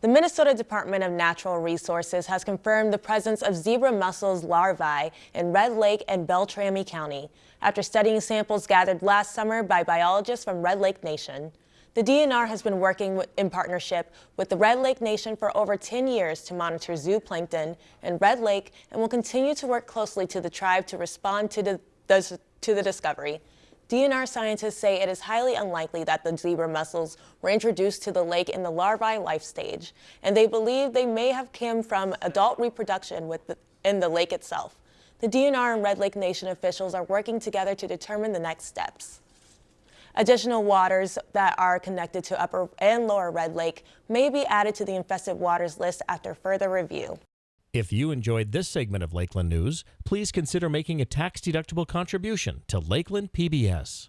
The Minnesota Department of Natural Resources has confirmed the presence of zebra mussels larvae in Red Lake and Beltrami County after studying samples gathered last summer by biologists from Red Lake Nation. The DNR has been working in partnership with the Red Lake Nation for over 10 years to monitor zooplankton in Red Lake and will continue to work closely to the tribe to respond to the, to the discovery. DNR scientists say it is highly unlikely that the zebra mussels were introduced to the lake in the larvae life stage, and they believe they may have come from adult reproduction the, in the lake itself. The DNR and Red Lake Nation officials are working together to determine the next steps. Additional waters that are connected to Upper and Lower Red Lake may be added to the infested waters list after further review. If you enjoyed this segment of Lakeland News, please consider making a tax-deductible contribution to Lakeland PBS.